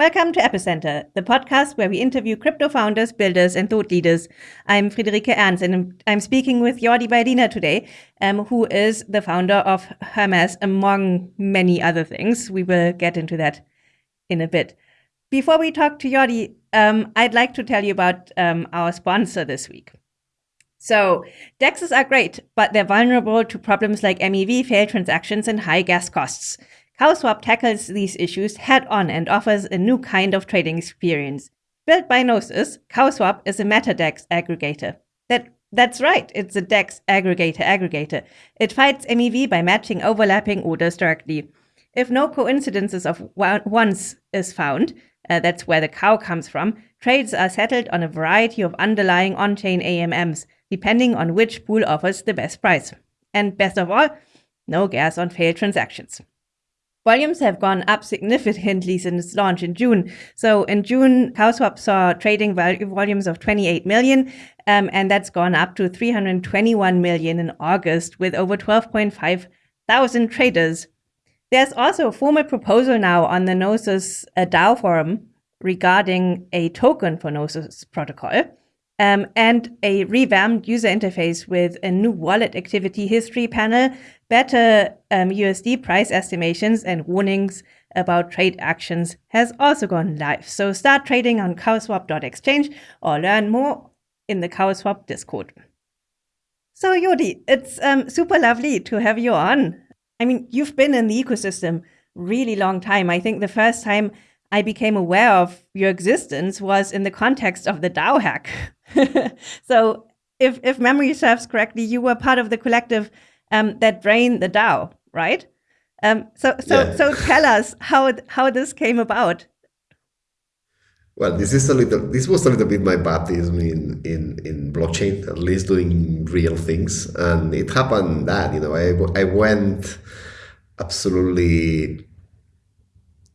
Welcome to Epicenter, the podcast where we interview crypto founders, builders, and thought leaders. I'm Friederike Ernst, and I'm speaking with Jordi Baylina today, um, who is the founder of Hermez, among many other things. We will get into that in a bit. Before we talk to Jordi, um, I'd like to tell you about um, our sponsor this week. So, DEXs are great, but they're vulnerable to problems like MEV, failed transactions, and high gas costs. CowSwap tackles these issues head on and offers a new kind of trading experience. Built by Gnosis, CowSwap is a MetaDEX aggregator. That, that's right, it's a DEX aggregator aggregator. It fights MEV by matching overlapping orders directly. If no coincidences of wants is found, uh, that's where the cow comes from, trades are settled on a variety of underlying on-chain AMMs, depending on which pool offers the best price. And best of all, no gas on failed transactions. Volumes have gone up significantly since launch in June. So in June, CowSwap saw trading volumes of 28 million, um, and that's gone up to 321 million in August with over 12.5 thousand traders. There's also a formal proposal now on the Gnosis uh, DAO forum regarding a token for Gnosis protocol um, and a revamped user interface with a new wallet activity history panel, better um, USD price estimations, and warnings about trade actions has also gone live. So start trading on cowswap.exchange or learn more in the Cowswap Discord. So Jordi, it's um, super lovely to have you on. I mean, you've been in the ecosystem really long time. I think the first time I became aware of your existence was in the context of the DAO hack. so if, if memory serves correctly, you were part of the collective um, that drained the DAO, right? Um, so so yeah. so tell us how how this came about. Well, this is a little. This was a little bit my baptism in in in blockchain, at least doing real things, and it happened that you know I I went absolutely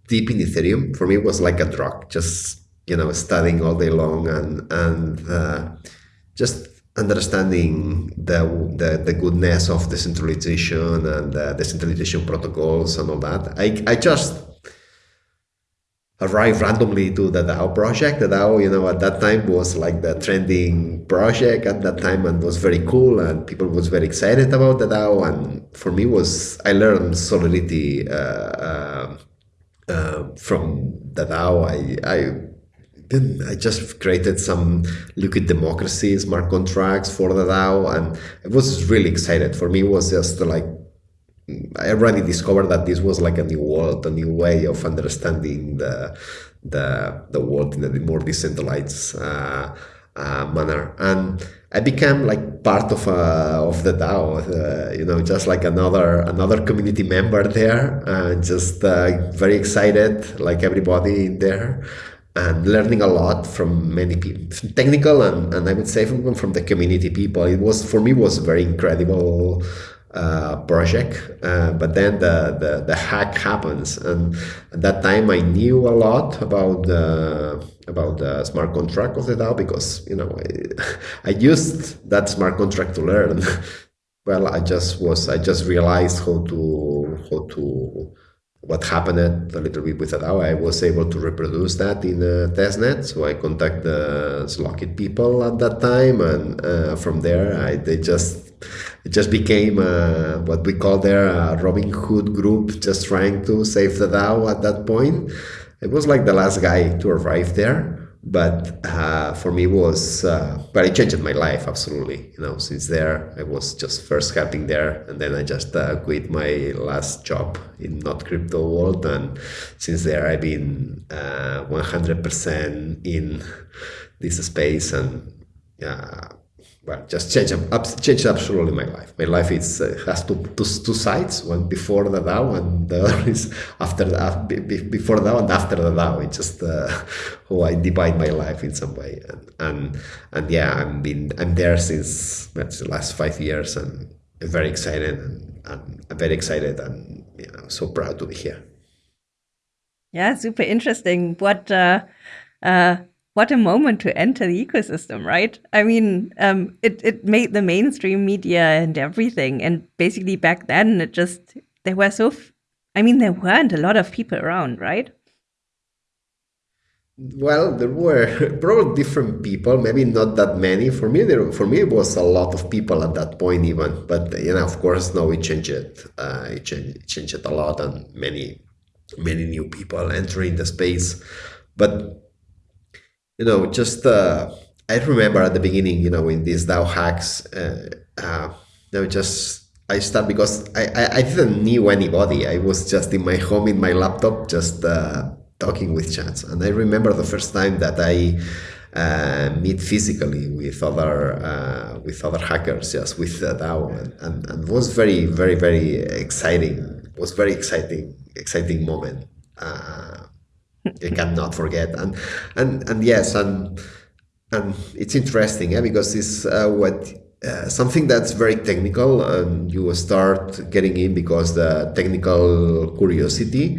deep in Ethereum. For me, it was like a drug. Just you know, studying all day long and and uh, just understanding the, the the goodness of decentralization and the decentralization protocols and all that. I I just arrived randomly to the DAO project. The DAO, you know, at that time was like the trending project at that time and was very cool and people was very excited about the DAO. And for me was, I learned solidity uh, uh, uh, from the DAO. I, I then I just created some liquid democracy smart contracts for the DAO, and I was really excited. For me, it was just like I already discovered that this was like a new world, a new way of understanding the the the world in a more decentralized uh, uh, manner, and I became like part of uh, of the DAO, uh, you know, just like another another community member there, and just uh, very excited, like everybody in there and learning a lot from many people, technical and, and I would say from, from the community people. It was for me was a very incredible uh, project. Uh, but then the, the, the hack happens, and at that time I knew a lot about the about the smart contract of the DAO because you know I, I used that smart contract to learn. well, I just was I just realized how to how to what happened a little bit with the DAO, I was able to reproduce that in a testnet. So I contact the Slockit people at that time, and uh, from there, I they just it just became uh, what we call there a Robin Hood group, just trying to save the DAO at that point. It was like the last guy to arrive there but uh, for me was uh, but it changed my life absolutely. You know since there i was just first helping there and then i just uh, quit my last job in not crypto world. And since there i've been 100% uh, in this space. And yeah well, just change change absolutely my life. My life is uh, has two, two, two sides: one before the DAO, and the other is after the uh, before the DAO and after the DAO. It's just uh, how I divide my life in some way, and and, and yeah, I'm been I'm there since the last five years, and I'm very excited, and, and I'm very excited, and you know, so proud to be here. Yeah, super interesting. What uh, uh, what a moment to enter the ecosystem, right? I mean, um, it it made the mainstream media and everything, and basically back then it just there were so. I mean, there weren't a lot of people around, right? well, there were probably different people, maybe not that many. For me, there for me it was a lot of people at that point, even. But you know, of course, now it changed. Uh, it changed, it a lot, and many, many new people entering the space. But you know, just uh, I remember at the beginning, you know, in these DAO hacks, uh, uh, you know, just I start because I, I, I didn't knew anybody. I was just in my home in my laptop, just uh, talking with chats. And I remember the first time that I uh, meet physically with other uh, with other hackers, just with DAO, and, and, and was very very very exciting. It was very exciting exciting moment. Uh, I cannot forget. And and and yes, and and it's interesting, yeah, because it's uh, what uh, something that's very technical and you start getting in because the technical curiosity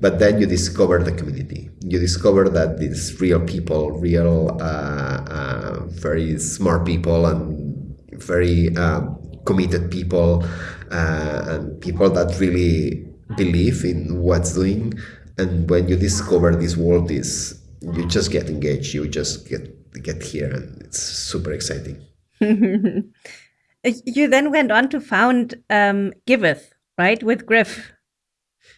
but then you discover the community you discover that these real people real uh, uh, very smart people and very um, committed people uh, and people that really believe in what's doing and when you discover this world is you just get engaged you just get get here and it's super exciting you then went on to found um, Giveth, right, with Griff.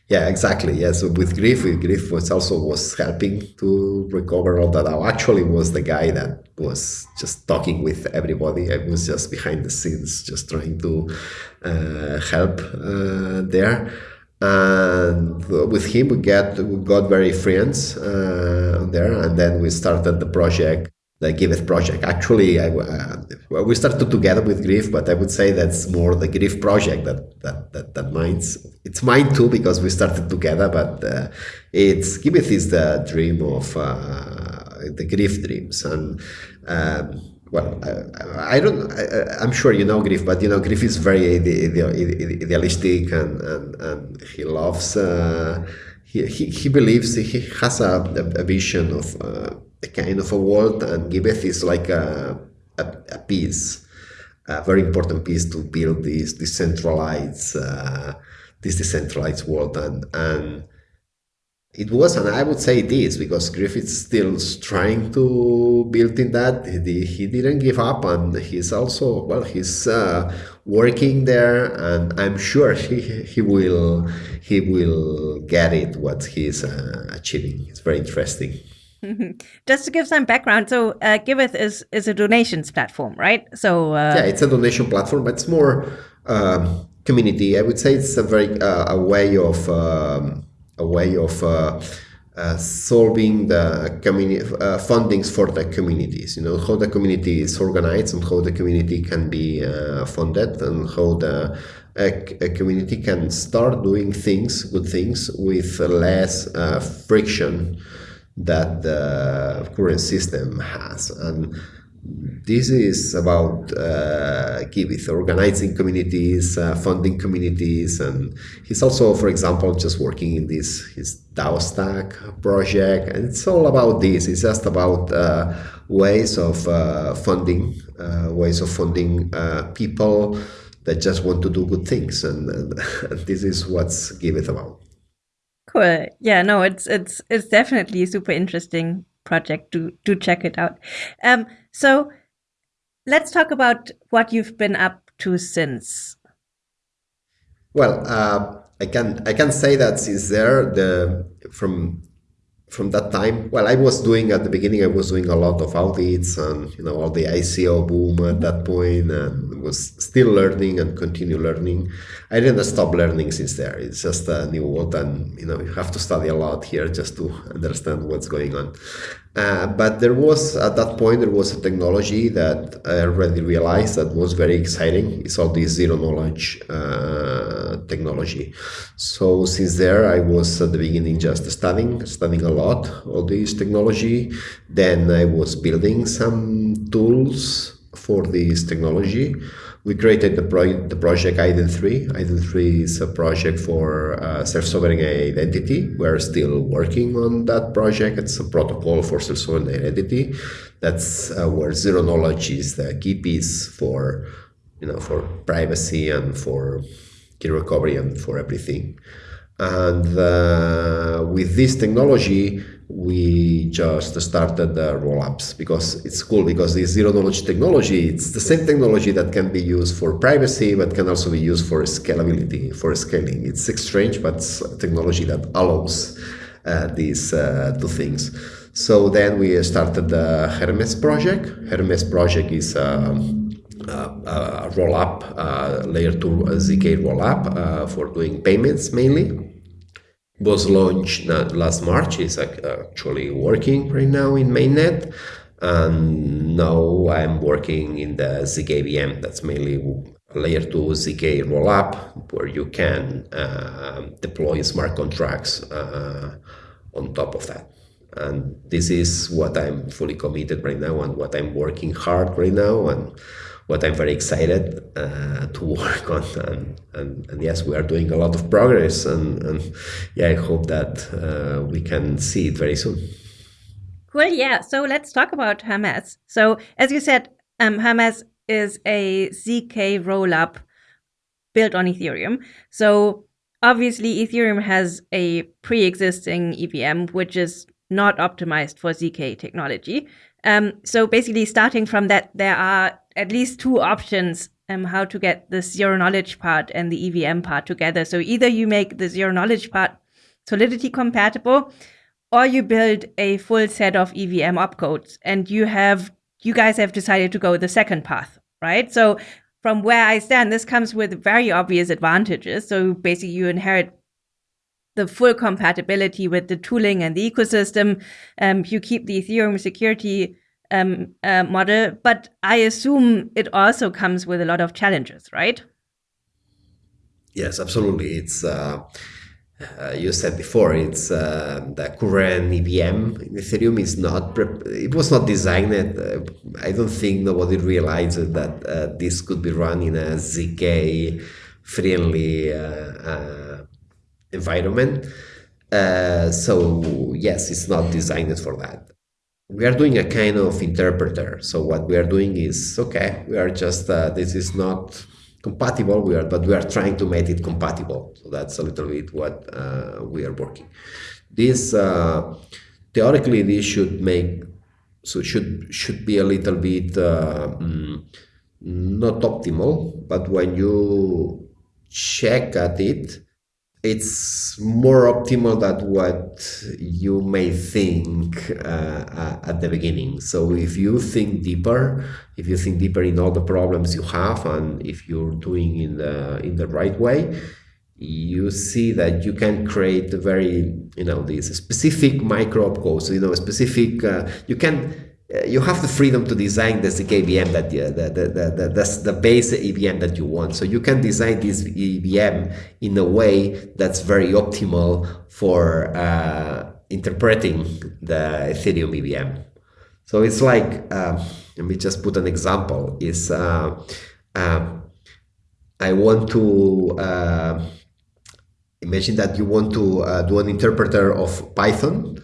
Yeah, exactly. Yeah, so with Griff, Griff was also was helping to recover all that. I actually was the guy that was just talking with everybody. I was just behind the scenes, just trying to uh, help uh, there. And with him, we get we got very friends uh, there, and then we started the project the Giveth project. Actually, I, uh, we started together with Griff, but I would say that's more the Griff project that that that, that mine's. It's mine too because we started together, but uh, it's Giveth is the dream of uh, the Griff dreams, and um, well, I, I don't. I, am sure you know Griff, but you know Griff is very idealistic, and and, and he loves. Uh, he, he, he believes he has a, a vision of uh, a kind of a world, and Giveth is like a, a, a piece, a very important piece to build this decentralized, uh, this decentralized world, and and it was, and I would say it is, because Griffith's still trying to build in that. He, he didn't give up, and he's also well, he's uh, working there, and I'm sure he he will he will get it what he's uh, achieving. It's very interesting. Just to give some background, so uh, Giveth is is a donations platform, right? So uh, yeah, it's a donation platform, but it's more um, community. I would say it's a very uh, a way of um, a way of uh, uh, solving the community uh, fundings for the communities. You know how the community is organized and how the community can be funded and how the a, a, community can start doing things, good things, with less friction that the current system has. And this is about uh, organizing communities, uh, funding communities, and he's also, for example, just working in this his DAO Stack project, and it's all about this. It's just about uh, ways of uh, funding, uh, ways of funding uh, people that just want to do good things, and, and this is what's Giveth about. Cool. Yeah, no, it's it's it's definitely a super interesting project. Do do check it out. Um, so let's talk about what you've been up to since. Well, uh, I can I can say that since there the from from that time, well, I was doing at the beginning, I was doing a lot of audits and you know all the ICO boom at that point, and was still learning and continue learning. I didn't stop learning since there. It's just a new world, and you know you have to study a lot here just to understand what's going on. Uh, but there was at that point there was a technology that I already realized that was very exciting. It's all this zero knowledge uh, technology. So since there, I was at the beginning just studying, studying a lot all this technology. Then I was building some tools for this technology we created the, pro- the project IDEN3. IDEN3 is a project for uh, self-sovereign identity. We're still working on that project. It's a protocol for self-sovereign identity. That's uh, where zero knowledge is the key piece for, you know, for privacy and for key recovery and for everything. And uh, with this technology, we just started the roll-ups because it's cool because this zero knowledge technology it's the same technology that can be used for privacy but can also be used for scalability for scaling. It's strange but it's technology that allows uh, these uh, two things. So then we started the hermez project. Hermez project is um, a, a roll-up uh, layer 2 zk roll-up uh, for doing payments mainly was launched last March. It's actually working right now in mainnet. And now I'm working in the ZKVM. That's mainly layer 2 ZK rollup where you can uh, deploy smart contracts uh, on top of that. And this is what I'm fully committed right now and what I'm working hard right now. And what I'm very excited uh, to work on. And, and, and, yes, we are doing a lot of progress. And, and yeah, I hope that uh, we can see it very soon. Cool. Yeah. So let's talk about Hermez. So as you said, um, Hermez is a ZK rollup built on Ethereum. So obviously, Ethereum has a pre-existing EVM, which is not optimized for ZK technology. Um, so basically, starting from that, there are at least two options um, how to get the zero knowledge part and the EVM part together. So either you make the zero knowledge part Solidity compatible, or you build a full set of EVM opcodes, and you have you guys have decided to go the second path, right? So from where I stand, this comes with very obvious advantages. So basically, you inherit the full compatibility with the tooling and the ecosystem. Um, you keep the Ethereum security um, uh, model, but I assume it also comes with a lot of challenges, right? Yes, absolutely. It's uh, uh, you said before. It's uh, the current EVM in Ethereum is not. it was not designed. Uh, I don't think nobody realized that uh, this could be run in a zk friendly environment. so yes, it's not designed for that we are doing a kind of interpreter. So what we are doing is okay. We are just uh, this is not compatible. We are, but we are trying to make it compatible. So that's a little bit what uh, we are working. This uh, theoretically this should make so should should be a little bit um, not optimal. But when you check at it, it's more optimal than what you may think uh, uh, at the beginning. So if you think deeper, if you think deeper in all the problems you have, and if you're doing in the in the right way, you see that you can create a very you know these specific micro opcodes. So, you know, specific uh, you can you have the freedom to design the EVM that the, the, the, the, the, the base EVM that you want. So you can design this EVM in a way that's very optimal for uh, interpreting the Ethereum EVM. So it's like, uh, let me just put an example, is uh, um, I want to uh, imagine that you want to uh, do an interpreter of Python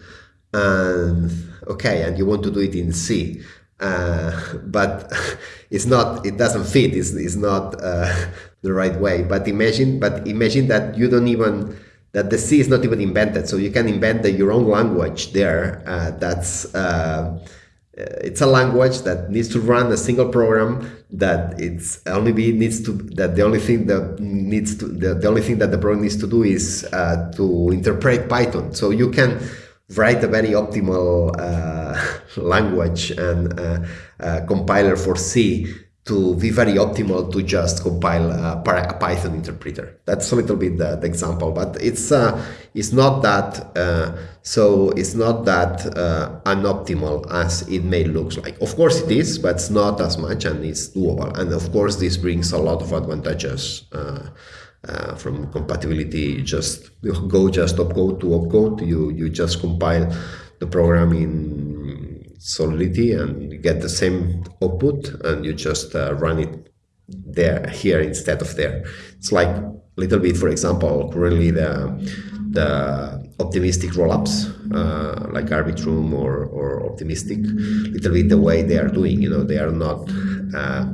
and okay, and you want to do it in C, uh, but it's not, it doesn't fit, it's, it's not uh, the right way. But imagine, but imagine that you don't even, that the C is not even invented, so you can invent the, your own language there. Uh, that's uh, it's a language that needs to run a single program that it's only be needs to that the only thing that needs to the, the only thing that the program needs to do is uh, to interpret Python. So you can write a very optimal uh, language and uh, uh, compiler for C to be very optimal to just compile a, Python interpreter. That's a little bit the, the example, but it's uh, it's not that uh, so it's not that uh, unoptimal as it may look like. Of course it is, but it's not as much and it's doable. And of course this brings a lot of advantages uh, from compatibility, just go just opcode to opcode. You you just compile the program in Solidity and get the same output, and you just uh, run it there here instead of there. It's like a little bit, for example, currently the the optimistic rollups uh, like Arbitrum or, or optimistic, little bit the way they are doing. You know, they are not uh,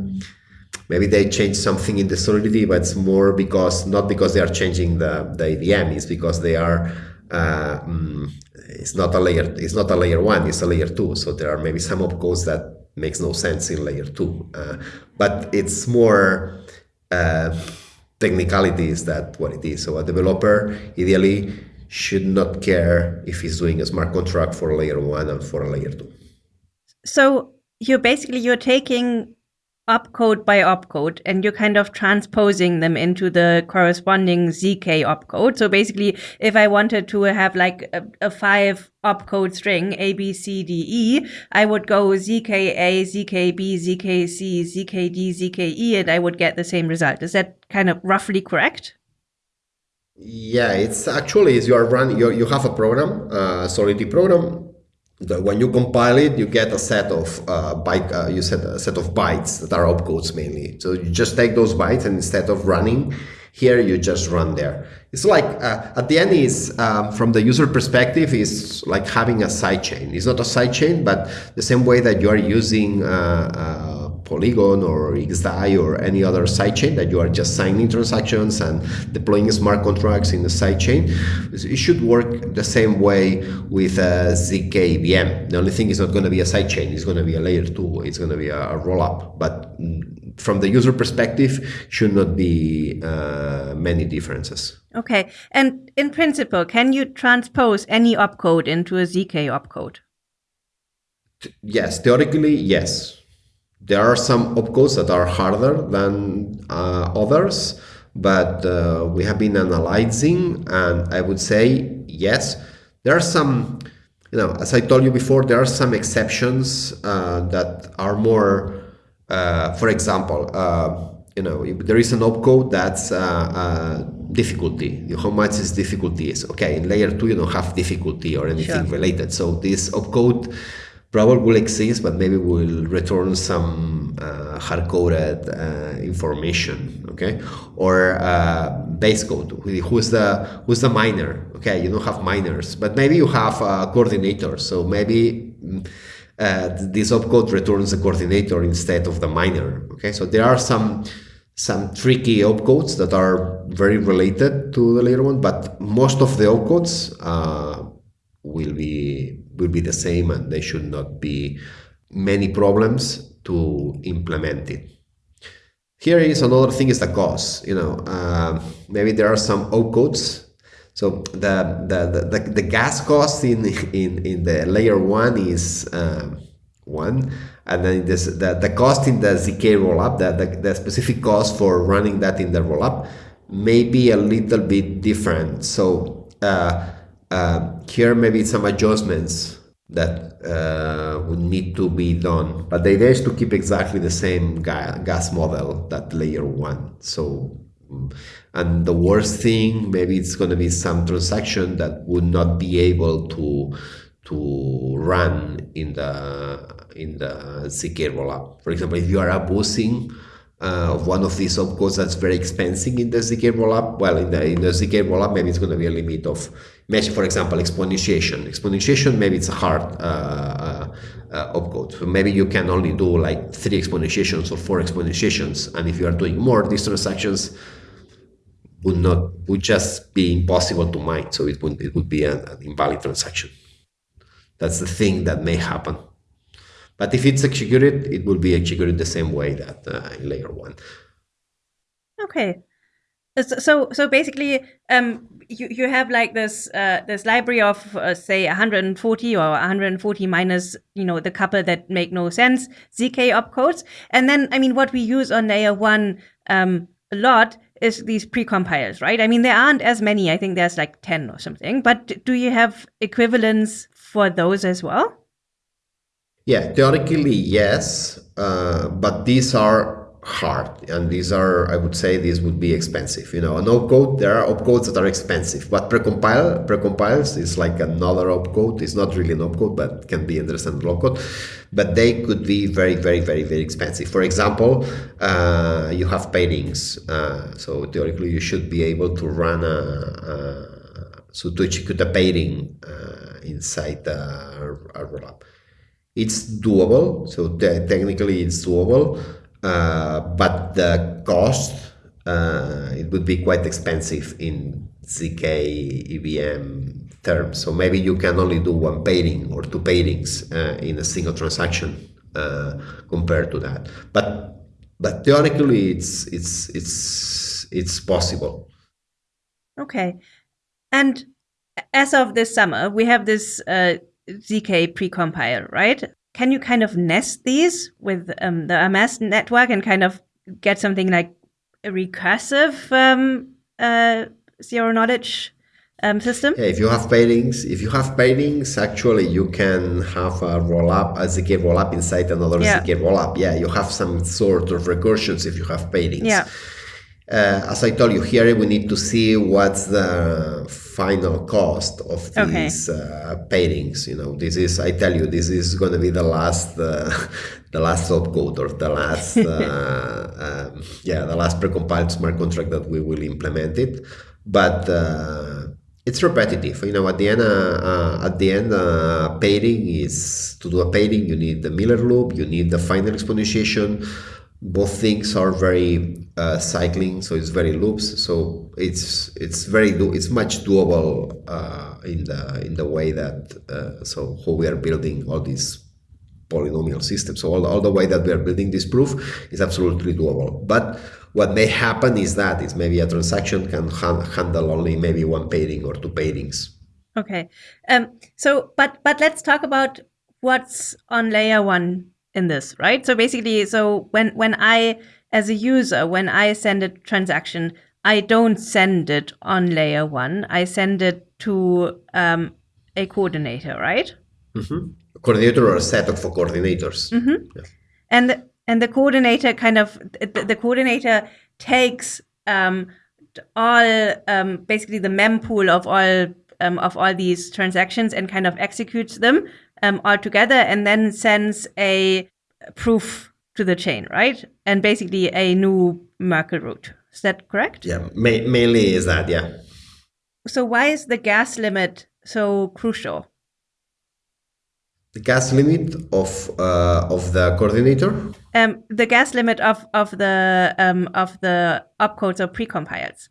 maybe they change something in the solidity, but it's more because not because they are changing the the AVM, it's because they are. Uh, mm, it's not a layer. It's not a layer one. It's a layer two. So there are maybe some opcodes that makes no sense in layer two. Uh, but it's more uh, technicalities that what it is. So a developer ideally should not care if he's doing a smart contract for layer one and for a layer two. So you're basically you're taking opcode by opcode and you're kind of transposing them into the corresponding zk opcode. So basically if i wanted to have like a, a five opcode string a b c d e i would go zka zkb zkc zkd zke and i would get the same result. Is that kind of roughly correct? Yeah it's actually is you are running you, you have a program a solidity program the, when you compile it, you get a set of uh, byte. Uh, you set a set of bytes that are opcodes mainly. So you just take those bytes, and instead of running here, you just run there. It's like uh, at the end is um, from the user perspective is like having a sidechain. It's not a sidechain, but the same way that you are using uh, uh, Polygon or XDAI or any other sidechain that you are just signing transactions and deploying smart contracts in the sidechain. It should work the same way with a ZK VM. The only thing is not going to be a sidechain, it's going to be a layer two, it's going to be a, a rollup. But from the user perspective, should not be uh, many differences. Okay. And in principle, can you transpose any opcode into a ZK opcode? Yes, theoretically, yes there are some opcodes that are harder than uh, others, but uh, we have been analyzing, and I would say yes, there are some. You know, as I told you before, there are some exceptions uh, that are more. Uh, for example, uh, you know, there is an opcode that's uh, difficulty. How much is difficulty is okay. In layer two, you don't have difficulty or anything sure. related. So this opcode probably will exist, but maybe will return some uh, hard-coded uh, information, okay? Or uh, base code. Who's the who's the miner? Okay, you don't have miners, but maybe you have a coordinator. So maybe uh, this opcode returns a coordinator instead of the miner. Okay, so there are some some tricky opcodes that are very related to the layer one, but most of the opcodes uh, will be will be the same and there should not be many problems to implement it. Here is another thing is the cost. You know, uh, maybe there are some opcodes. So the, the, the, the, gas cost in, in, in the layer one is um, one, and then this, the, the cost in the ZK rollup, the, the, the specific cost for running that in the rollup may be a little bit different. So uh, uh, here maybe some adjustments that uh, would need to be done. But the idea is to keep exactly the same ga gas model that layer one. So, and the worst thing, maybe it's going to be some transaction that would not be able to to run in the in the ZK rollup. For example, if you are abusing uh, of one of these opcodes that's very expensive in the ZK rollup, well, in the in the ZK rollup, maybe it's going to be a limit of Imagine, for example, exponentiation. Exponentiation, maybe it's a hard uh, uh, uh, opcode. So maybe you can only do like three exponentiations or four exponentiations. And if you are doing more, these transactions would not would just be impossible to mine. So it would it would be an, an invalid transaction. That's the thing that may happen. But if it's executed, it will be executed the same way that uh, in layer one. Okay. So so basically, um, you you have like this uh, this library of uh, say 140 or 140 minus you know the couple that make no sense zk opcodes, and then I mean what we use on layer one um, a lot is these precompiles, right? I mean there aren't as many. I think there's like 10 or something. But do you have equivalents for those as well? Yeah, theoretically yes, uh, but these are hard. And these are i would say these would be expensive you know. An opcode there are opcodes that are expensive but precompile precompiles is like another opcode. It's not really an opcode but can be understandable opcode. But they could be very very very very expensive. For example uh, you have pairings uh, so theoretically you should be able to run a, a so to execute a pairing uh, inside a, a rollup. It's doable so te technically it's doable but the cost uh, it would be quite expensive in zk evm terms. So maybe you can only do one pairing or two pairings uh, in a single transaction uh, compared to that. But but theoretically it's it's it's it's possible. Okay. And as of this summer we have this uh, zk precompile right can you kind of nest these with um, the Hermez network and kind of get something like a recursive um, uh, zero knowledge um, system? Yeah, if you have pairings, if you have pairings, actually you can have a roll up, as a ZK roll up inside another yeah. ZK roll up. Yeah, you have some sort of recursions if you have pairings. Yeah. Uh, as I told you, here we need to see what's the final cost of these okay. uh, pairings. You know, this is I tell you, this is going to be the last, uh, the last opcode or the last, uh, um, yeah, the last precompiled smart contract that we will implement it. But uh, it's repetitive. You know, at the end, uh, at the end, pairing is to do a pairing. You need the Miller loop. You need the final exponentiation both things are very uh, cycling so it's very loops so it's it's very do it's much doable uh, in the in the way that uh, so how we are building all these polynomial systems. So all, all the way that we are building this proof is absolutely doable. But what may happen is that is maybe a transaction can ha handle only maybe one pairing or two pairings. okay. Um so but but let's talk about what's on layer one in this, right? So basically, so when when I as a user, when I send a transaction, I don't send it on layer one. I send it to um, a coordinator, right? Mm-hmm. A coordinator or a set of coordinators. Mm-hmm. Yeah. And the, and the coordinator kind of the, the coordinator takes um, all um, basically the mempool of all um, of all these transactions and kind of executes them um, all together and then sends a proof to the chain, right? And basically a new Merkle root. Is that correct? Yeah, ma mainly is that, yeah. So why is the gas limit so crucial? The gas limit of uh, of the coordinator. Um, the gas limit of of the um, of the opcodes or precompiles.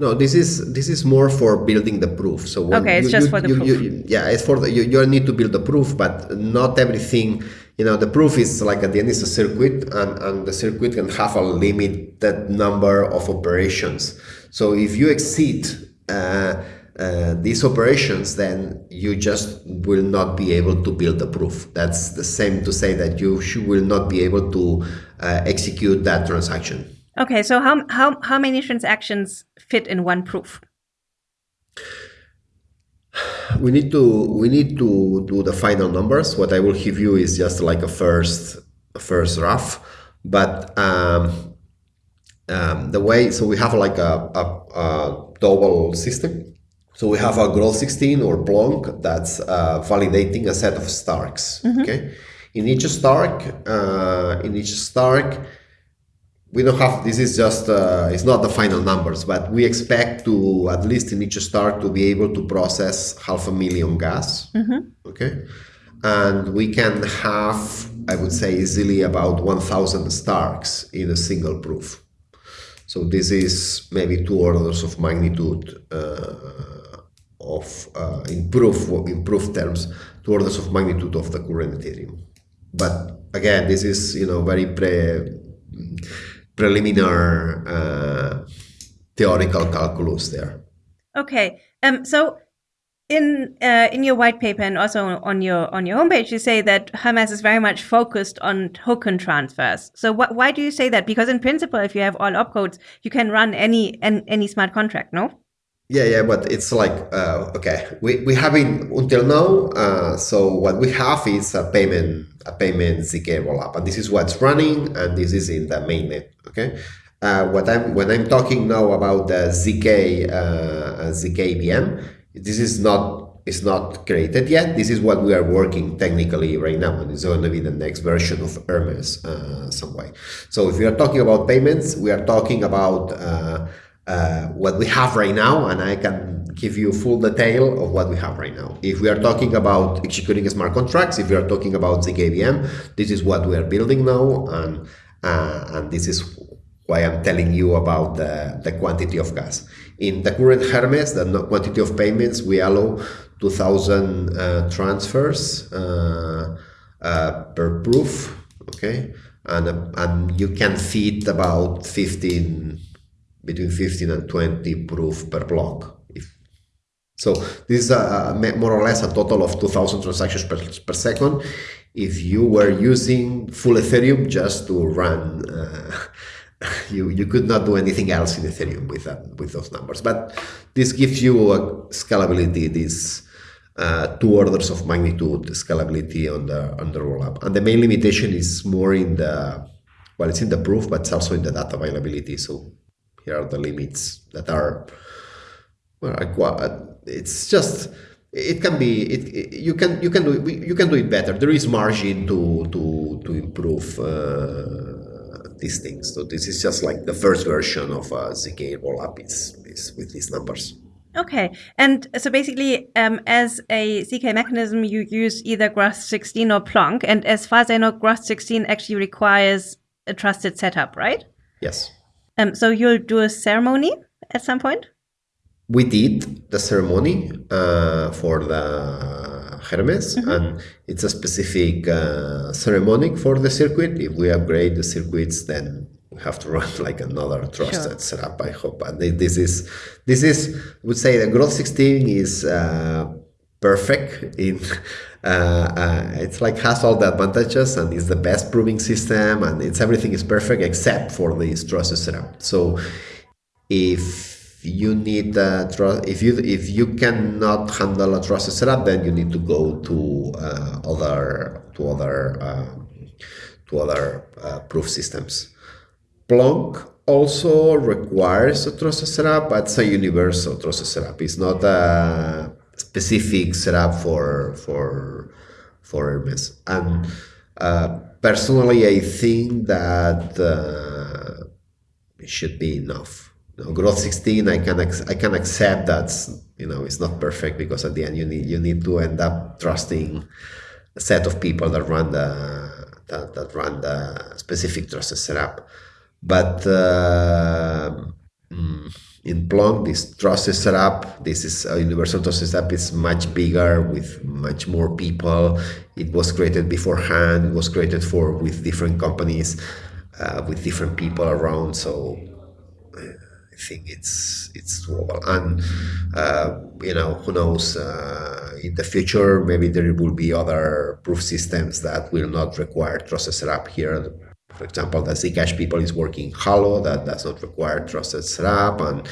No, this is this is more for building the proof. So okay, it's you, just you, for the you, proof. yeah, it's for the, you. You need to build the proof, but not everything. You know, the proof is like at the end is a circuit, and and the circuit can have a limited number of operations. So if you exceed uh, uh, these operations, then you just will not be able to build the proof. That's the same to say that you will not be able to uh, execute that transaction. Okay, so how, how, how many transactions fit in one proof? We need to we need to do the final numbers. What I will give you is just like a first a first rough, but um, um, the way so we have like a, a, a double system. So we have a Groth 16 or Plonk that's uh, validating a set of Starks. Mm -hmm. Okay, in each Stark, uh, in each Stark, we don't have this is just uh, it's not the final numbers but we expect to at least in each Stark to be able to process half a million gas. Mm-hmm. okay? And we can have i would say easily about 1000 starks in a single proof. So this is maybe two orders of magnitude uh, of uh, in proof in proof terms two orders of magnitude of the current ethereum. But again this is you know very pre preliminary uh, theoretical calculus there. Okay, um, so in uh, in your white paper and also on your on your homepage, you say that Hermez is very much focused on token transfers. So wh why do you say that? Because in principle, if you have all opcodes, you can run any any, any smart contract, no? Yeah, yeah, but it's like uh, okay, we we haven't until now. Uh, so what we have is a payment a payment zk rollup, and this is what's running, and this is in the mainnet. Okay, uh, what I'm when I'm talking now about the zk uh, zk VM, this is not is not created yet. This is what we are working technically right now, and it's going to be the next version of Hermez uh, some way. So if we are talking about payments, we are talking about uh, uh, what we have right now, and I can give you full detail of what we have right now. If we are talking about executing smart contracts, if we are talking about ZKVM, this is what we are building now, and Uh, and this is why I'm telling you about the, the quantity of gas. In the current Hermez, the quantity of payments, we allow 2,000 uh, transfers uh, uh, per proof, okay? And, uh, and you can fit about 15, between 15 and 20 proof per block. If, so this is a, more or less a total of 2,000 transactions per, per second if you were using full Ethereum just to run uh, you you could not do anything else in Ethereum with that with those numbers. But this gives you a scalability, this uh, two orders of magnitude scalability on the on the rollup. And the main limitation is more in the well, it's in the proof, but it's also in the data availability. So here are the limits that are well, it's just it can be it, it, you can you can do it, you can do it better. There is margin to to to improve. Uh, these things. So this is just like the first version of a ZK rollup is, is with these numbers. Okay, and so basically, um, as a ZK mechanism, you use either Groth16 or Plonk, and as far as I know, Groth16 actually requires a trusted setup, right? Yes. Um, so you'll do a ceremony at some point. We did the ceremony uh, for the Hermez, mm -hmm. and it's a specific uh, ceremonic for the circuit. If we upgrade the circuits, then we have to run like another trusted sure. setup. I hope, and this is this is I would say the Groth16 is uh, perfect in. Uh, uh, it's like has all the advantages and is the best proving system and it's everything is perfect except for this trusted setup. So if you need a trust if you if you cannot handle a trusted setup then you need to go to uh, other to other um, to other uh, proof systems. Plonk also requires a trusted setup. But it's a universal trusted setup. It's not a specific setup for for for Hermez. And uh, personally I think that uh, it should be enough. Know, Groth16 i can i can accept that you know it's not perfect because at the end you need you need to end up trusting a set of people that run the that, that run the specific trusted setup. But uh, in Plonk, this trusted setup, this is a universal trusted setup, is much bigger with much more people. It was created beforehand. It was created for with different companies, uh, with different people around. So I think it's it's doable. And uh, you know, who knows? Uh, in the future, maybe there will be other proof systems that will not require trusted setup here. For example, the Zcash people is working Halo that does not require trusted setup, and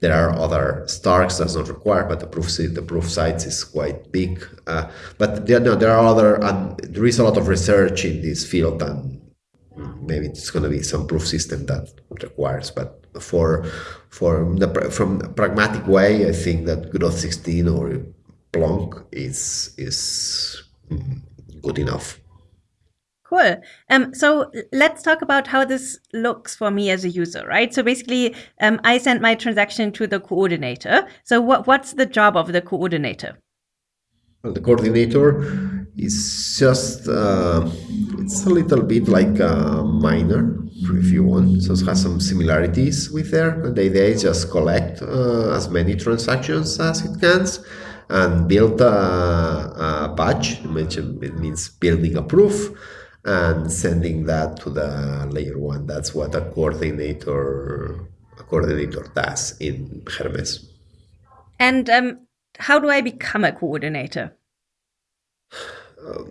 there are other Starks does not require, but the proof the proof sites is quite big. Uh, but there, no, there are other, and there is a lot of research in this field, and maybe it's going to be some proof system that requires, but for for the from the pragmatic way, I think that Groth16 or Plonk is is mm, good enough. Cool. Um, so let's talk about how this looks for me as a user, right? So basically, um, I send my transaction to the coordinator. So what, what's the job of the coordinator? Well, the coordinator is just, uh, it's a little bit like a miner if you want. So it has some similarities with there. The idea is just collect uh, as many transactions as it can and build a, a batch, which it means building a proof and sending that to the layer one. That's what a coordinator a coordinator does in Hermez. And um, how do I become a coordinator? Uh,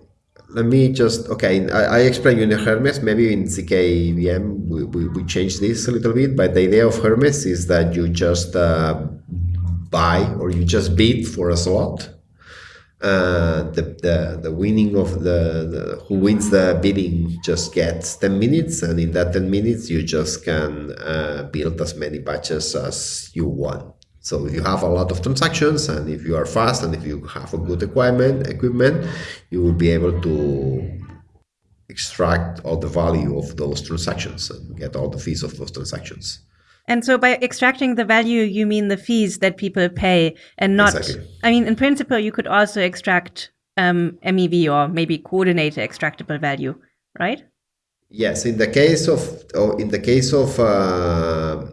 let me just okay I, I explained you in hermez maybe in zkVM we, we, we changed this a little bit but the idea of hermez is that you just uh, buy or you just bid for a slot uh, the, the the winning of the, the, who wins the bidding just gets 10 minutes and in that 10 minutes you just can uh, build as many batches as you want so if you have a lot of transactions and if you are fast and if you have a good equipment, equipment, you will be able to extract all the value of those transactions and get all the fees of those transactions. And so by extracting the value, you mean the fees that people pay and not, exactly. I mean, in principle, you could also extract um, MEV or maybe coordinator extractable value, right? Yes, in the case of oh, in the case of uh,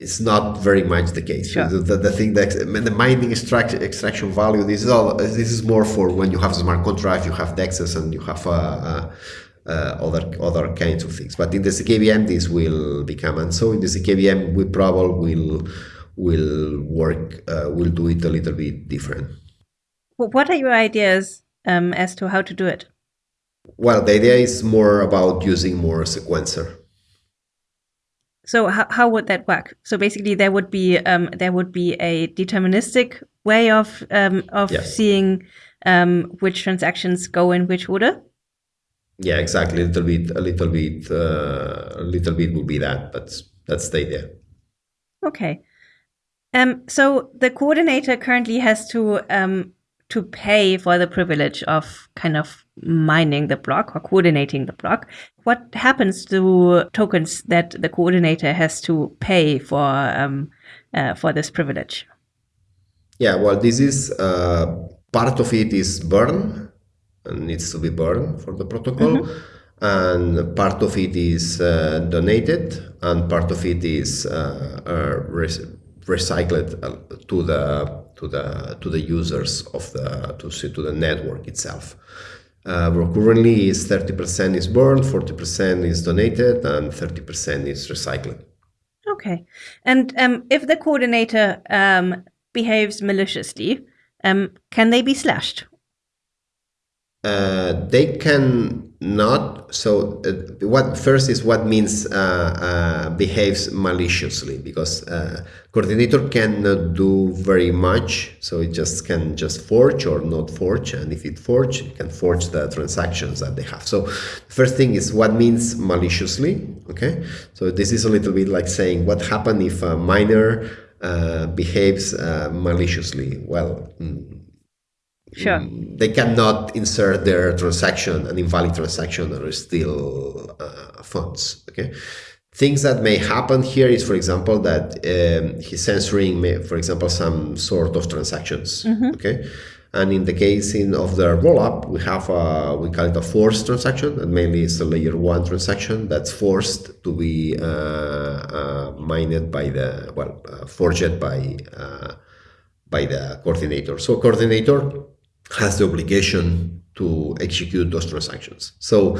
it's not very much the case. Sure. The, the, the thing that the mining extract, extraction value. This is all. This is more for when you have smart contract, you have dexes, and you have uh, uh, other other kinds of things. But in the ZKVM, this will become, and so in the ZKVM, we probably will will work. Uh, will do it a little bit different. What are your ideas um, as to how to do it? Well, the idea is more about using more sequencer. So how, how would that work? So basically, there would be um, there would be a deterministic way of um, of Yeah. seeing um, which transactions go in which order. Yeah, exactly. A little bit, a little bit, uh, a little bit would be that, but that's the idea. Okay. Um, so the coordinator currently has to um, to pay for the privilege of kind of mining the block or coordinating the block. What happens to tokens that the coordinator has to pay for um, uh, for this privilege? Yeah, well, this is uh, part of it is burn needs to be burned for the protocol, and part of it is uh, donated, and part of it is uh, uh, re- recycled uh, to the to the to the users of the to to the network itself. Uh, currently is 30% is burned, 40% is donated, and 30% is recycled. Okay. And um, if the coordinator um, behaves maliciously, um, can they be slashed? Uh, they can not. So, uh, what first is what means uh, uh, behaves maliciously because uh, coordinator cannot do very much. So it just can just forge or not forge, and if it forge, it can forge the transactions that they have. So, first thing is what means maliciously. Okay, so this is a little bit like saying what happened if a miner uh, behaves maliciously. Well. mm, Sure. they cannot insert their transaction an invalid transaction or steal uh, funds okay things that may happen here is for example that um, he's censoring may, for example some sort of transactions okay and in the case in, of the rollup we have a we call it a forced transaction and mainly it's a layer one transaction that's forced to be uh, uh, mined by the well uh, forged by uh, by the coordinator. So coordinator has the obligation to execute those transactions. So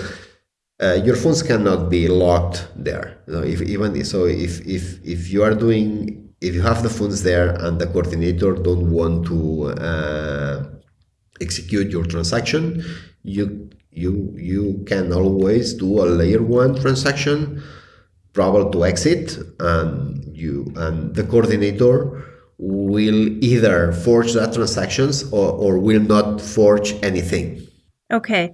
uh, your funds cannot be locked there. You know, if even so, if if if you are doing if you have the funds there and the coordinator don't want to uh, execute your transaction, you you you can always do a layer one transaction, probably to exit, and you and the coordinator will either forge that transactions or, or will not forge anything. Okay.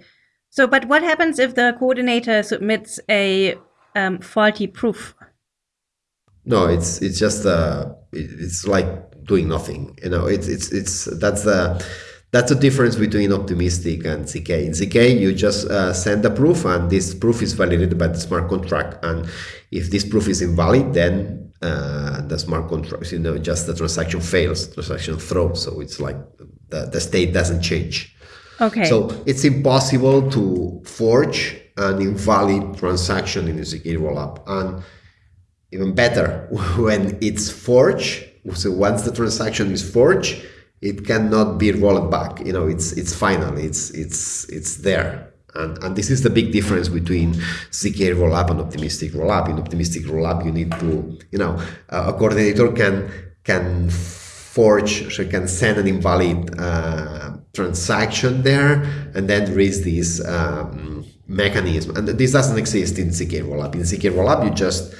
So, but what happens if the coordinator submits a um, faulty proof? No, it's it's just uh, it's like doing nothing. You know, it's it's it's that's the that's the difference between optimistic and ZK. In ZK, you just uh, send a proof, and this proof is validated by the smart contract. And if this proof is invalid, then uh, the smart contract, you know, just the transaction fails, transaction throws. So it's like the, the state doesn't change. Okay. So it's impossible to forge an invalid transaction in a ZK rollup. And even better, when it's forged, so once the transaction is forged, it cannot be rolled back. You know, it's it's final. It's it's it's there. And, and this is the big difference between ZK rollup and optimistic rollup. In optimistic rollup, you need to, you know, a coordinator can can forge, so can send an invalid uh, transaction there, and then raise this um, mechanism. And this doesn't exist in ZK rollup. In ZK rollup, you just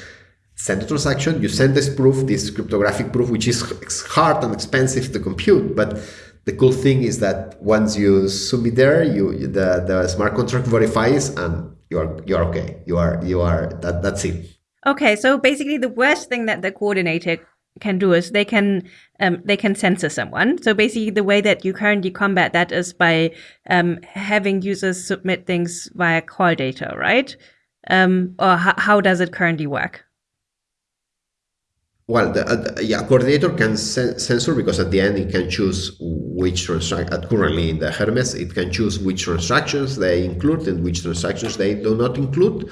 send the transaction, you send this proof, this cryptographic proof, which is hard and expensive to compute, but the cool thing is that once you submit there, you the, the smart contract verifies and you are you're okay. You are you are that that's it. Okay, so basically, the worst thing that the coordinator can do is they can um, they can censor someone. So basically, the way that you currently combat that is by um, having users submit things via call data, right? Um, or how does it currently work? Well, the, uh, yeah, coordinator can censor because at the end it can choose which transaction. Currently in the Hermez, it can choose which transactions they include and which transactions they do not include.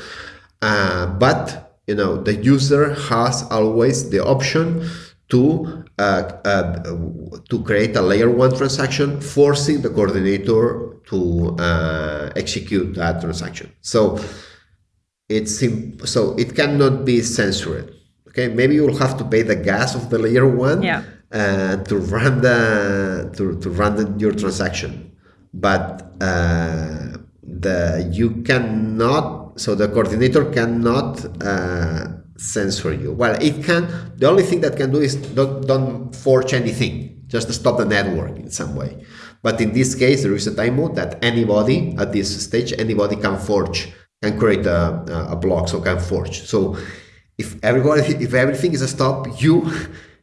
Uh, but you know, the user has always the option to uh, uh, to create a layer one transaction, forcing the coordinator to uh, execute that transaction. So it's so it cannot be censored Okay, maybe you will have to pay the gas of the layer one yeah. uh, to run the to, to run the, your transaction, but uh, the you cannot. So the coordinator cannot uh, censor you. Well, it can. The only thing that can do is don't don't forge anything. Just stop the network in some way. But in this case, there is a time mode that anybody at this stage, anybody can forge, can create a, a block, so can forge. So if everybody if everything is a stop you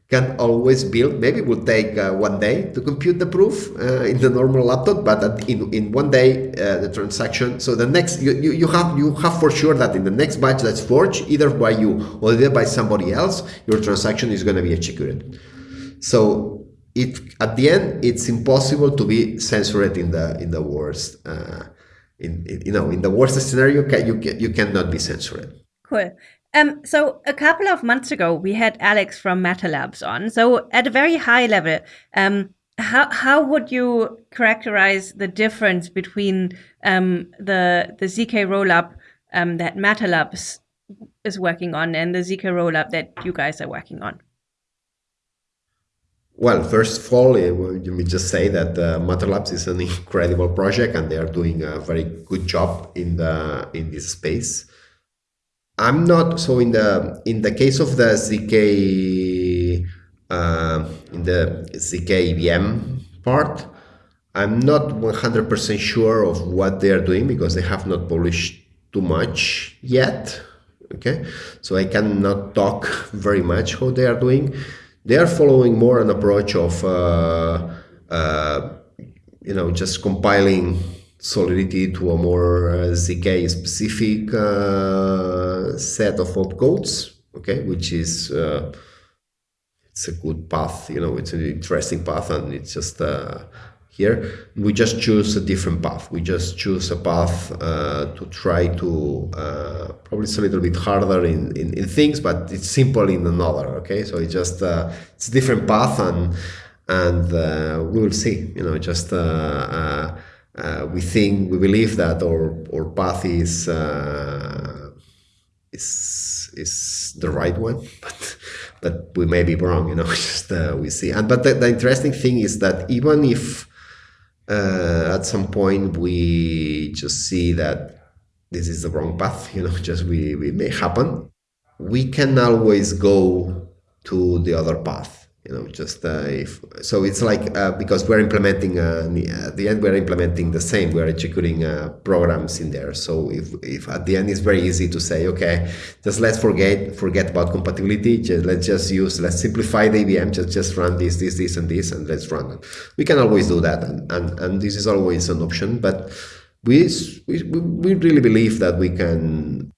can always build. Maybe it will take uh, one day to compute the proof uh, in the normal laptop but in, in one day uh, the transaction. So the next you, you, you have you have for sure that in the next batch that's forged either by you or either by somebody else your transaction is going to be executed. So it at the end it's impossible to be censored in the in the worst uh, in, in, you know in the worst scenario you can, you cannot be censored. Cool um, so a couple of months ago, we had Alex from Matter Labs on. So at a very high level, um, how how would you characterize the difference between um, the the zk rollup um, that Matter Labs is working on and the zk rollup that you guys are working on? Well, first of all, let me just say that uh, Matter Labs is an incredible project, and they are doing a very good job in the in this space. I'm not so in the in the case of the zk uh, in the zk EVM part. I'm not 100% sure of what they are doing because they have not published too much yet. Okay, so I cannot talk very much how they are doing. They are following more an approach of uh, uh, you know just compiling solidity to a more uh, ZK specific uh, set of opcodes, okay, which is uh, it's a good path, you know, it's an interesting path, and it's just uh, here we just choose a different path. We just choose a path uh, to try to uh, probably it's a little bit harder in, in, in, things, but it's simple in another. Okay, so it's just it's a different path, and and we will see. You know, just uh, we think we believe that our our path is uh, is is the right one, but but we may be wrong. You know, just uh, we see. And but the, the, interesting thing is that even if uh, at some point we just see that this is the wrong path, you know, just we, we may happen, we can always go to the other path you know just uh, if so it's like uh, because we're implementing uh, at the end we're implementing the same we're executing uh, programs in there. So if, if at the end it's very easy to say okay just let's forget forget about compatibility just, let's just use let's simplify the EVM just just run this this this and this and let's run it. We can always do that and and, and this is always an option but we, we we really believe that we can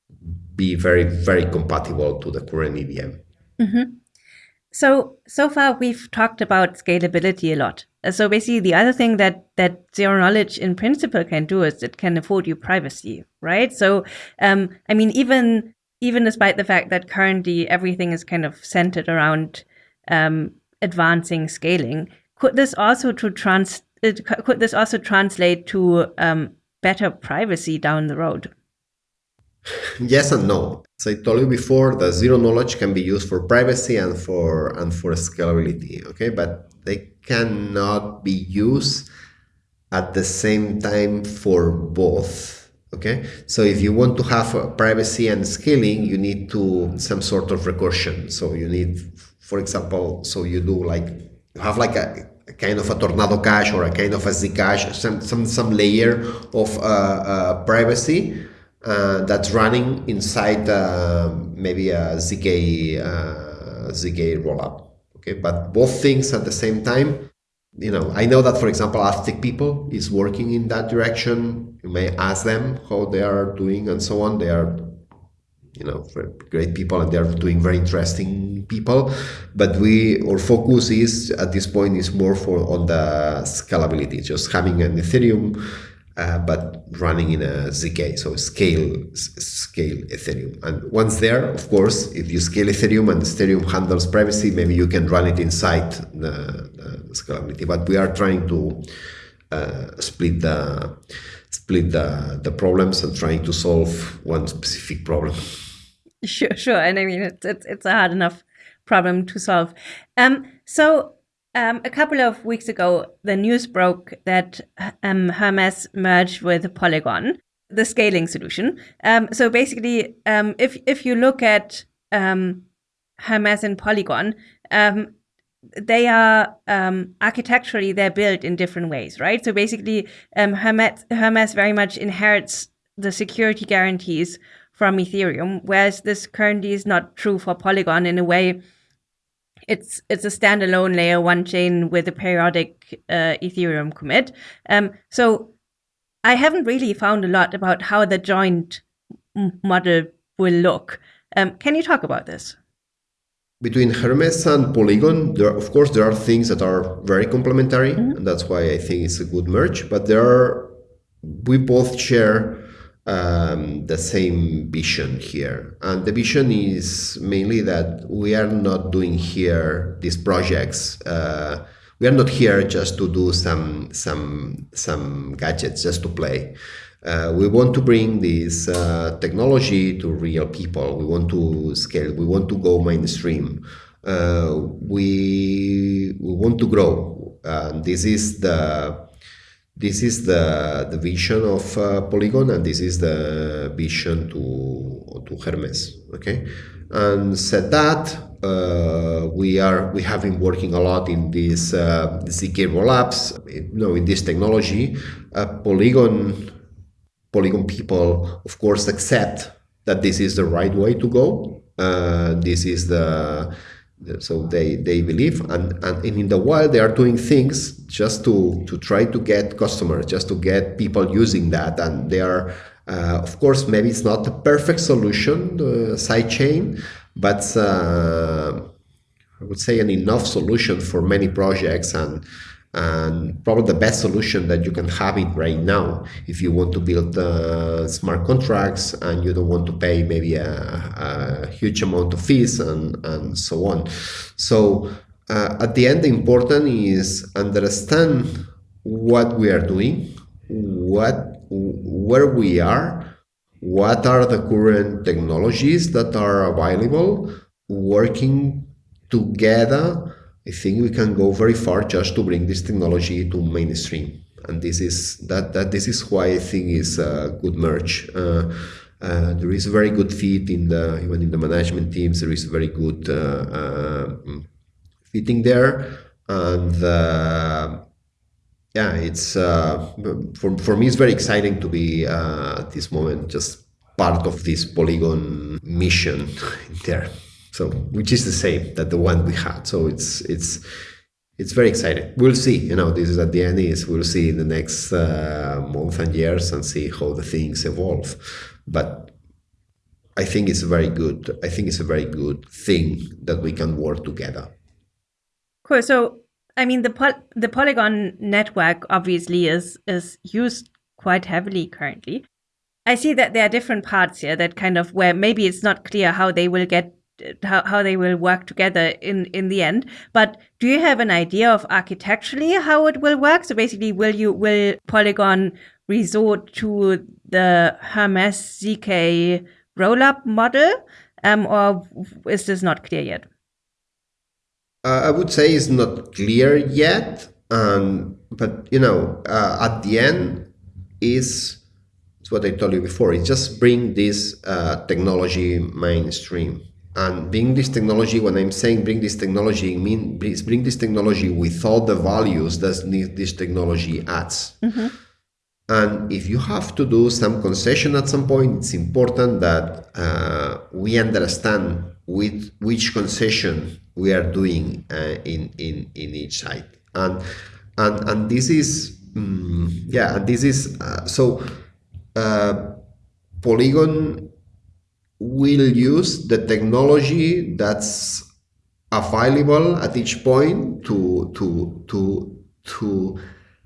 be very very compatible to the current EVM mm-hmm. So so far we've talked about scalability a lot. Uh, so basically, the other thing that that zero knowledge in principle can do is it can afford you privacy, right? So um, I mean, even even despite the fact that currently everything is kind of centered around um, advancing scaling, could this also to trans could this also translate to um, better privacy down the road? Yes and no. As I told you before, the zero knowledge can be used for privacy and for and for scalability. Okay, but they cannot be used at the same time for both. Okay, so if you want to have privacy and scaling, you need to some sort of recursion. So you need, for example, so you do like you have like a, kind of a Tornado Cash or a kind of a Zcash, some some some layer of uh, uh, privacy uh, that's running inside uh, maybe a ZK uh, ZK rollup. Okay, but both things at the same time. You know, I know that for example, Aztec people is working in that direction. You may ask them how they are doing and so on. They are you know great people and they're doing very interesting people but we our focus is at this point is more for on the scalability just having an ethereum uh, but running in a zk so scale scale ethereum and once there of course if you scale ethereum and ethereum handles privacy maybe you can run it inside the, the scalability but we are trying to uh, split the split the, the problems and trying to solve one specific problem. Sure, sure. And I mean, it's, it's, it's a hard enough problem to solve. Um, so um, a couple of weeks ago, the news broke that um, Hermez merged with Polygon, the scaling solution. Um, so basically, um, if if you look at um, Hermez and Polygon, um, they are architecturally they're built in different ways, right? So basically, Hermez, Hermez very much inherits the security guarantees from Ethereum, whereas this currently is not true for Polygon in a way. It's it's a standalone layer one chain with a periodic uh, Ethereum commit. Um, so I haven't really found a lot about how the joint model will look. Um, can you talk about this? between Hermez and Polygon, there of course there are things that are very complementary, mm-hmm. and that's why I think it's a good merge. But there are we both share um, the same vision here, and the vision is mainly that we are not doing here these projects. Uh, we are not here just to do some some some gadgets just to play. Uh, we want to bring this uh, technology to real people. We want to scale. We want to go mainstream. Uh, we we want to grow. this is the this is the the vision of uh, Polygon, and this is the vision to to Hermez. Okay, and said that uh, we are we have been working a lot in this uh, zk rollups you know in this technology uh, polygon Polygon people, of course, accept that this is the right way to go. Uh, this is the, the, so they they believe, and, and in the wild they are doing things just to to try to get customers, just to get people using that, and they are. Uh, of course, maybe it's not the perfect solution, the side chain, but uh, I would say an enough solution for many projects and and probably the best solution that you can have it right now if you want to build uh, smart contracts and you don't want to pay maybe a, a huge amount of fees and, and so on. So uh, at the end the important is understand what we are doing what where we are what are the current technologies that are available working together I think we can go very far just to bring this technology to mainstream. And this is that, that this is why I think is a good merge. Uh, uh, there is a very good fit in the even in the management teams. There is a very good uh, uh fitting there, and uh, yeah, it's uh, for for me it's very exciting to be at this moment just part of this Polygon mission there so which is the same that the one we had. So it's it's it's very exciting. We'll see you know this is at the end is we'll see in the next uh, month and years and see how the things evolve. But i think it's a very good i think it's a very good thing that we can work together. Cool. So i mean the poly- the polygon network obviously is is used quite heavily currently. I see that there are different parts here that kind of where maybe it's not clear how they will get how, how they will work together in in the end. But do you have an idea of architecturally how it will work? So basically will you will polygon resort to the hermez zk rollup model? Um, or is this not clear yet? Uh, i would say it's not clear yet um, but you know uh, at the end is it's what i told you before it just bring this uh, technology mainstream and bring this technology when i'm saying bring this technology I mean bring this technology with all the values that this technology adds mm-hmm. and if you have to do some concession at some point it's important that uh, we understand with which concession we are doing uh, in, in in each side and and and this is um, yeah and this is uh, so uh, polygon will use the technology that's available at each point to to to to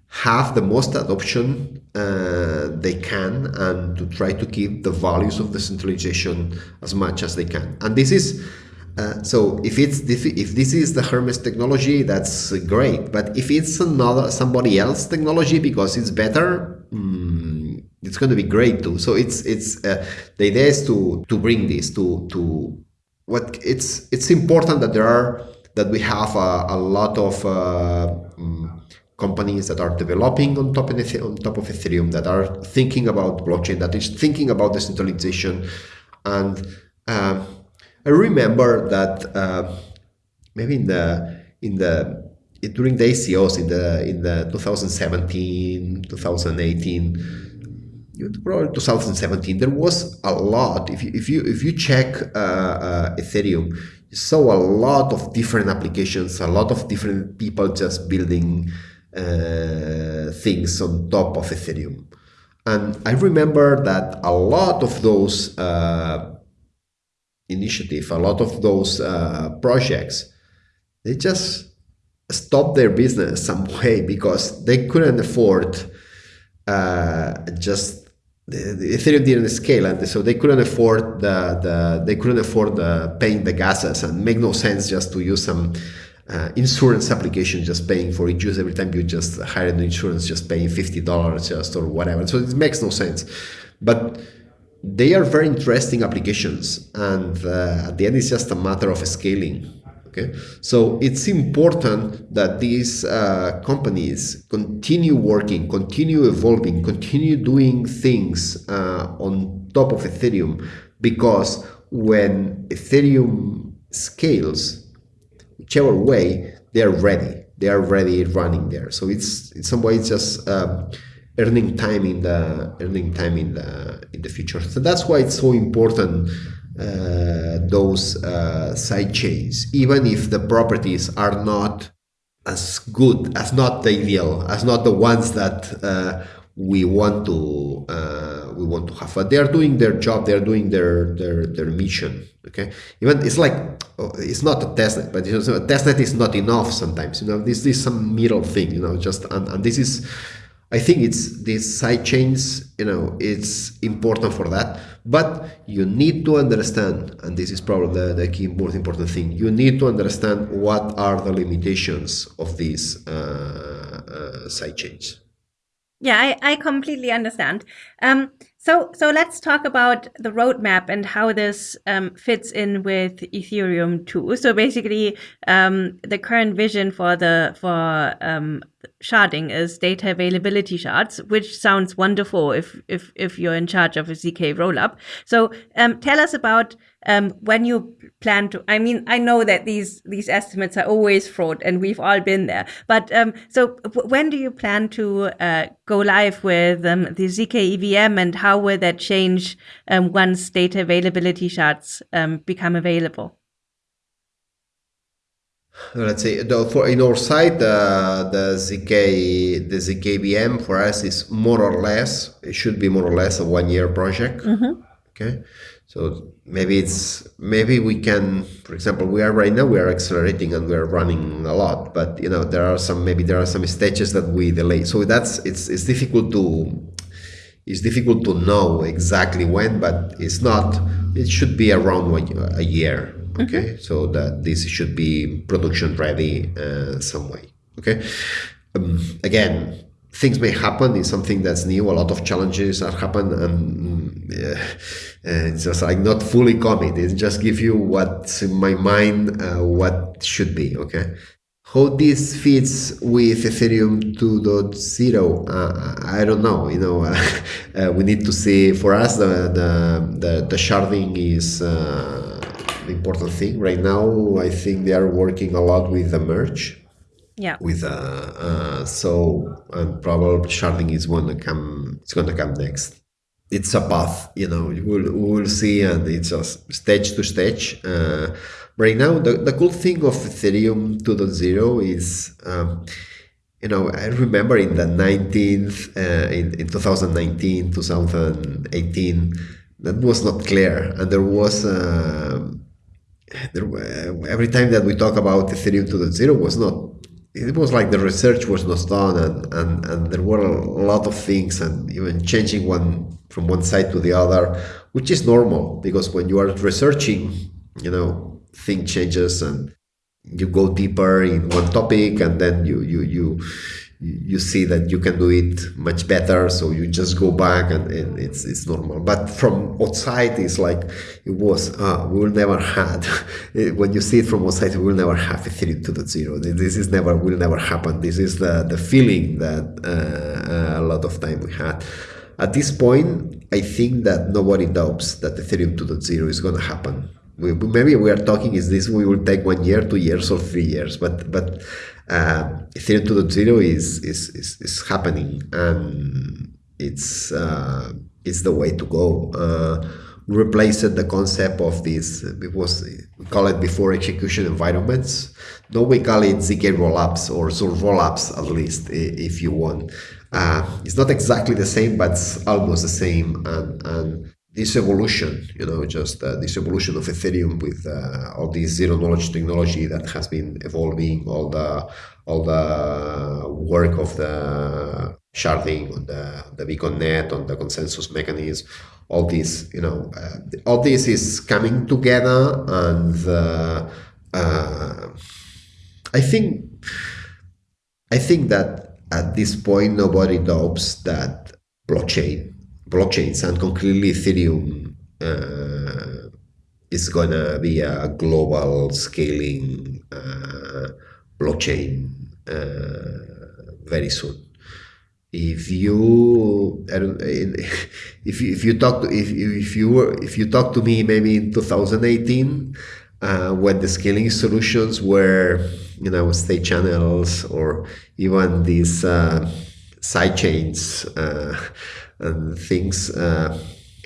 have the most adoption uh, they can and to try to keep the values of decentralization as much as they can. And this is uh, so if it's if this is the Hermez technology, that's great. But if it's another somebody else technology because it's better, mm, it's going to be great too. So it's it's uh, the idea is to to bring this to to what it's it's important that there are that we have a, a lot of uh, um, companies that are developing on top of on top of Ethereum that are thinking about blockchain that is thinking about decentralization and uh, I remember that uh, maybe in the in the during the ICOs in the in the 2017 2018 probably 2017 there was a lot. If you if you if you check uh, uh, Ethereum you saw a lot of different applications a lot of different people just building uh, things on top of Ethereum. And I remember that a lot of those uh, initiative, a lot of those uh, projects, they just stopped their business some way because they couldn't afford uh, just the, the, Ethereum didn't scale, and so they couldn't afford the, the they couldn't afford the paying the gases, and make no sense just to use some uh, insurance application, just paying for it. Use every time you just hire an insurance, just paying fifty dollars just or whatever. So it makes no sense, but they are very interesting applications and uh, at the end it's just a matter of scaling okay? So it's important that these uh, companies continue working continue evolving continue doing things uh, on top of ethereum because when ethereum scales whichever way they are ready. They are ready running there. So it's in some way it's just um, earning time in the earning time in the in the future. So that's why it's so important those uh, side chains, even if the properties are not as good, as not the ideal, as not the ones that uh, we want to uh, we want to have. But they are doing their job. They are doing their their their mission. Okay, even it's like oh, it's not a testnet, but you know, a testnet is not enough sometimes. You know, this is some middle thing. You know, just and, and this is I think it's these side chains, you know, it's important for that. But you need to understand, and this is probably the, the key most important thing, you need to understand what are the limitations of these uh, uh, side chains. Yeah, I, I completely understand. Um, so, so let's talk about the roadmap and how this um, fits in with Ethereum too. So basically, um, the current vision for the for um, sharding is data availability shards, which sounds wonderful if if if you're in charge of a zk rollup. So, um, tell us about um, when you plan to i mean i know that these these estimates are always fraud and we've all been there but um, so when do you plan to uh, go live with um, the zk evm and how will that change um, once data availability shards um, become available? Let's say for in our side uh, the zk the zk vm for us is more or less it should be more or less a one year project. Mm -hmm. okay so maybe it's maybe we can, for example, we are right now we are accelerating and we are running a lot, but you know there are some maybe there are some stages that we delay. So that's it's it's difficult to it's difficult to know exactly when, but it's not. It should be around one, a year. Okay, mm -hmm. so that this should be production ready uh, some way. Okay, um, again, things may happen it's something that's new a lot of challenges are happen and uh, it's just like not fully commit. It just give you what's in my mind uh, what should be okay? How this fits with ethereum 2.0 uh, i don't know you know uh, we need to see. For us the the the, the sharding is uh, the important thing. Right now i think they are working a lot with the merge yeah. with uh, uh so and probably sharding is going to come it's going to come next. It's a path you know we'll, we'll see and it's just stage to stage. Uh, right now the, the cool thing of ethereum 2.0 is um, you know i remember in the 19th uh, in, in 2019 2018 that was not clear, and there was. Uh, there, every time that we talk about Ethereum 2.0 was not it was like the research was not done and, and, and there were a lot of things and even changing one from one side to the other which is normal because when you are researching you know thing changes and you go deeper in one topic and then you you you you see that you can do it much better so you just go back and, and it's it's normal. But from outside it's like it was uh, we will never had when you see it from outside we will never have ethereum 2.0 this is never will never happen. This is the the feeling that uh, a lot of time we had. At this point i think that nobody doubts that ethereum 2.0 is going to happen we, maybe we are talking is this we will take one year two years or three years? But but uh, Ethereum 2.0 is, is, is, is happening and it's, uh, it's the way to go. Uh, replaced the concept of this, it was, we call it before execution environments. No, we call it ZK rollups or Zur rollups at least, if you want. Uh, it's not exactly the same, but it's almost the same. And, and this evolution, you know, just uh, this evolution of Ethereum with uh, all this zero knowledge technology that has been evolving, all the all the work of the sharding on the the beacon net, on the consensus mechanism, all this, you know, uh, all this is coming together, and uh, uh, I think I think that at this point nobody doubts that blockchain blockchains and concretely Ethereum uh, is gonna be a global scaling uh, blockchain uh, very soon. If you, if you, if you talk to, if if you were if you talk to me maybe in 2018 uh, when the scaling solutions were you know state channels or even these uh, side chains and things. Uh,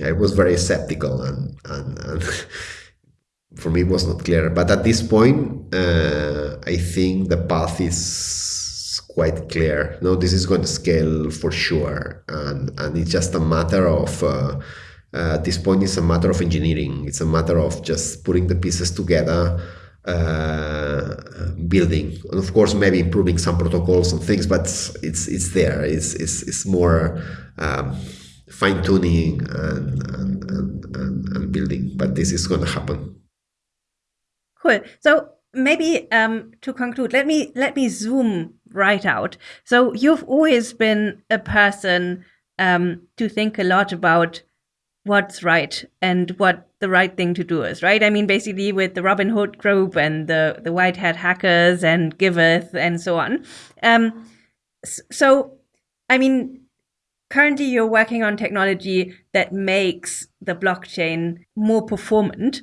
I was very skeptical, and, and, and for me it was not clear. But at this point, uh, I think the path is quite clear. No, this is going to scale for sure, and and it's just a matter of. Uh, uh, at this point, it's a matter of engineering. It's a matter of just putting the pieces together uh, building. And of course maybe improving some protocols and things but it's it's there. It's it's, it's more um, fine tuning and and, and, and, and building. But this is going to happen. Cool. So maybe um, to conclude let me let me zoom right out. So you've always been a person um, to think a lot about what's right and what the right thing to do is, right? I mean, basically with the Robin Hood group and the, the white hat hackers and Giveth and so on. Um, so, I mean, currently you're working on technology that makes the blockchain more performant.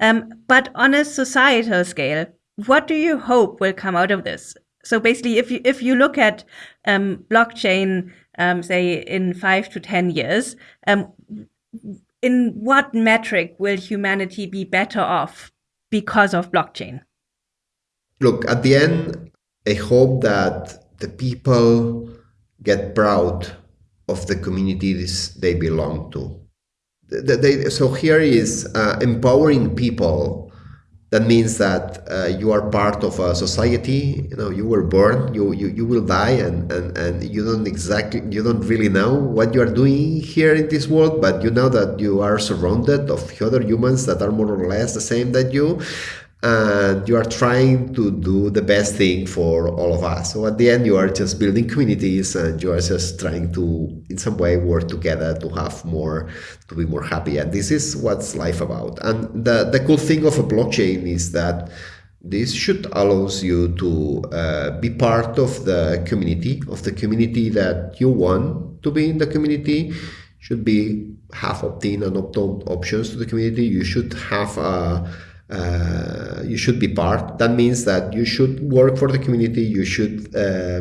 Um, but on a societal scale, what do you hope will come out of this? So basically, if you if you look at um, blockchain, um, say in five to ten years, um, in what metric will humanity be better off because of blockchain? Look, at the end, I hope that the people get proud of the communities they belong to. They, so here is uh, empowering people that means that uh, you are part of a society you know you were born you you, you will die and, and and you don't exactly you don't really know what you are doing here in this world but you know that you are surrounded of other humans that are more or less the same that you and you are trying to do the best thing for all of us. So at the end, you are just building communities and you are just trying to, in some way, work together to have more, to be more happy. And this is what's life about. And the, the cool thing of a blockchain is that this should allows you to uh, be part of the community, of the community that you want to be in the community should be have opt-in and opt-out options to the community. You should have a uh, you should be part. That means that you should work for the community. You should. Uh,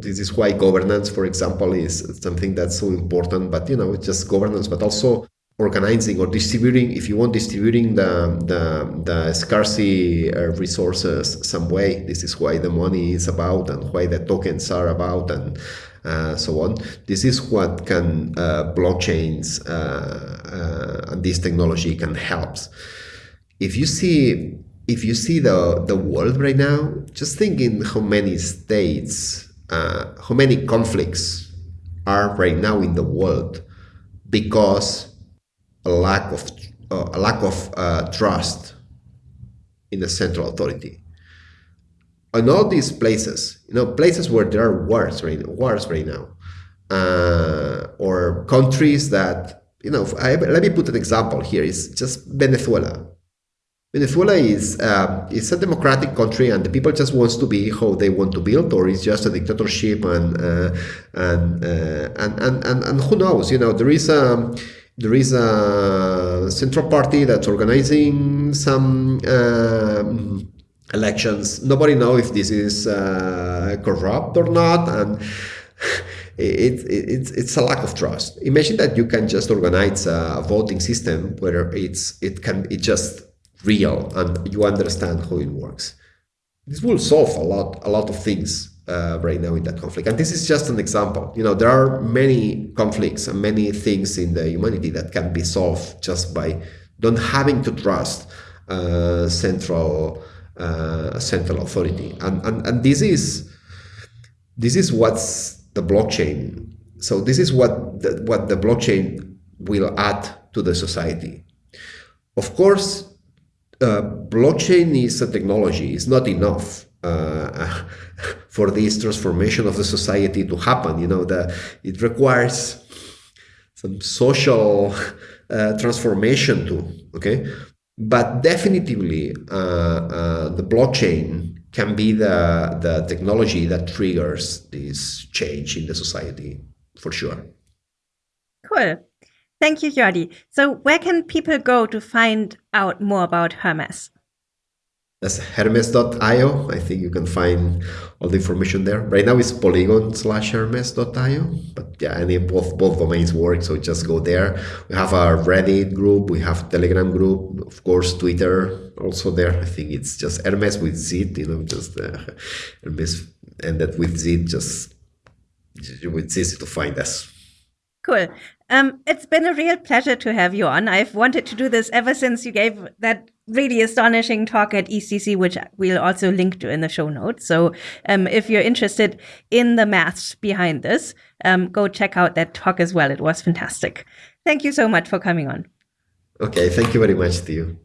this is why governance, for example, is something that's so important. But you know, it's just governance, but also organizing or distributing. If you want distributing the the, the scarcity uh, resources some way, this is why the money is about and why the tokens are about and uh, so on. This is what can uh, blockchains uh, and this technology can help. If you see if you see the the world right now, just thinking how many states, uh, how many conflicts are right now in the world because a lack of uh, a lack of uh, trust in the central authority. In all these places, you know, places where there are wars right, wars right now, uh, or countries that, you know, I, let me put an example here. It's just Venezuela. Venezuela is uh, is a democratic country, and the people just wants to be how they want to build, or it's just a dictatorship, and uh, and, uh, and, and and and who knows? You know, there is a there is a central party that's organizing some um, elections. Nobody knows if this is uh, corrupt or not, and it, it, it's it's a lack of trust. Imagine that you can just organize a voting system where it's it can it just real and you understand how it works. This will solve a lot a lot of things uh, right now in that conflict. And this is just an example. You know, there are many conflicts and many things in the humanity that can be solved just by don't having to trust uh, central uh, central authority. And, and and this is this is what's the blockchain. So this is what the, what the blockchain will add to the society. Of course, uh, blockchain is a technology. It's not enough uh, for this transformation of the society to happen. You know, the, it requires some social uh, transformation too. Okay, but definitely uh, uh, the blockchain can be the the technology that triggers this change in the society for sure. Cool. Thank you, Jordi. So, where can people go to find out more about Hermez? That's hermez.io. I think you can find all the information there. Right now it's polygon slash hermez.io, but yeah, any both both domains work. So just go there. We have a Reddit group, we have Telegram group, of course, Twitter also there. I think it's just Hermez with Z, you know, just uh, Hermez and that with Z, just it's easy to find us. Cool. Um, it's been a real pleasure to have you on. I've wanted to do this ever since you gave that really astonishing talk at ECC, which we'll also link to in the show notes. So um, if you're interested in the maths behind this, um, go check out that talk as well. It was fantastic. Thank you so much for coming on. Okay, thank you very much to you.